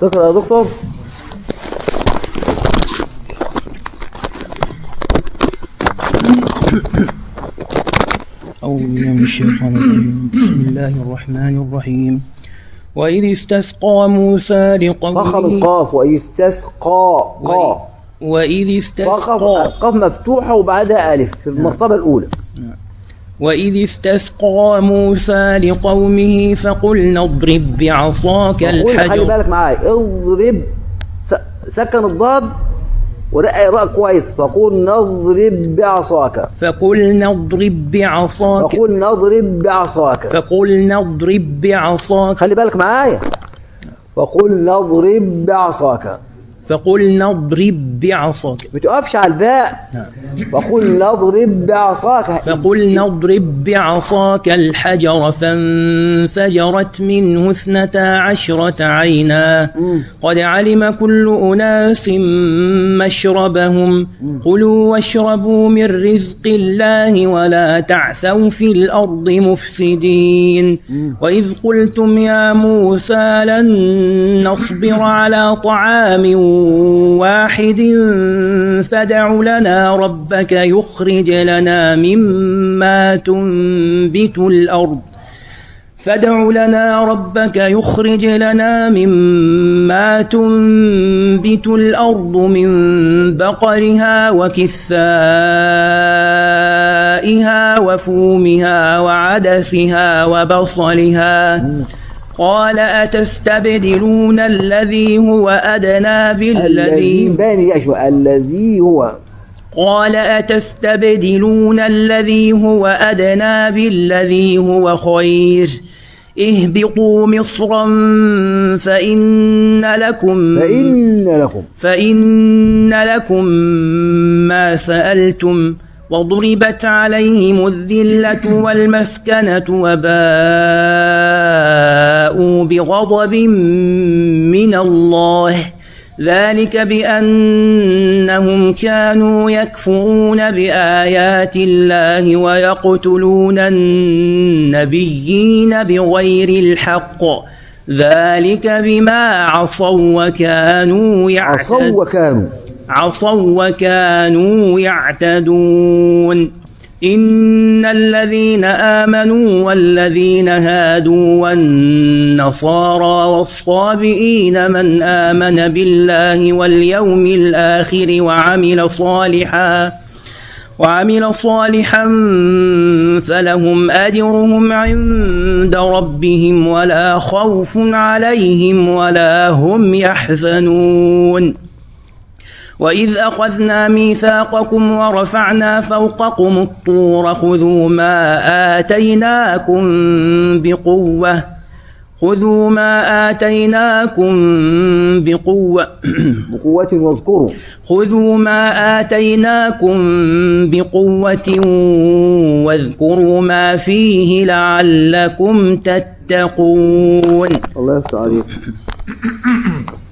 تقرأ يا دكتور. أعوذ بالله من الشيطان الرجيم. بسم الله الرحمن الرحيم. وإذ استسقى موسى لقومه القاف ويستسقى قا وإذ استسقى القاف مفتوحة وبعدها ألف في المرتبة الأولى. وإذ استسقى موسى لقومه فقلنا اضرب بعصاك قول خلي الحجر. بالك معايا. اضرب سكن الضاد ورقق الراء كويس. فقول نضرب بعصاك. فقلنا اضرب بعصاك. فقول نضرب بعصاك. فقلنا اضرب بعصاك. خلي بالك معايا. فقول نضرب بعصاك. فقلنا اضرب بعصاك. ما تقفش على الباء. فقول نضرب بعصاك. فقلنا اضرب بعصاك الحجر فانفجرت منه اثنتا عشرة عينا. قد علم كل أناس مشربهم. كلوا واشربوا من رزق الله ولا تعثوا في الأرض مفسدين. وإذ قلتم يا موسى لن نصبر على طعام واحد فدع لنا ربك يخرج لنا مما تنبت الأرض. فادع لنا ربك يخرج لنا مما تنبت الأرض من بقرها وكثائها وفومها وعدسها وبصلها. قال أتستبدلون الذي هو أدنى الذي بالذي يا شوي الذي هو. قال أتستبدلون الذي هو أدنى بالذي هو خير. اهبطوا مصرا فإن لكم فإن لكم. فإن لكم ما سألتم وضربت عليهم الذلة والمسكنة وباءوا بغضب من الله. ذلك بأنهم كانوا يكفرون بآيات الله ويقتلون النبيين بغير الحق. ذلك بما عصوا وكانوا عصوا يعتدون وكانوا. عصوا وكانوا يعتدون. إن الذين آمنوا والذين هادوا والنصارى والصابئين من آمن بالله واليوم الآخر وعمل صالحا وعمل صالحا فلهم أجرهم عند ربهم ولا خوف عليهم ولا هم يحزنون وإذ أخذنا ميثاقكم ورفعنا فوقكم الطور خذوا ما آتيناكم بقوة خذوا ما آتيناكم بقوة بقوة واذكروا. خذوا ما آتيناكم بقوة واذكروا ما فيه لعلكم تتقون الله يفتح عليك.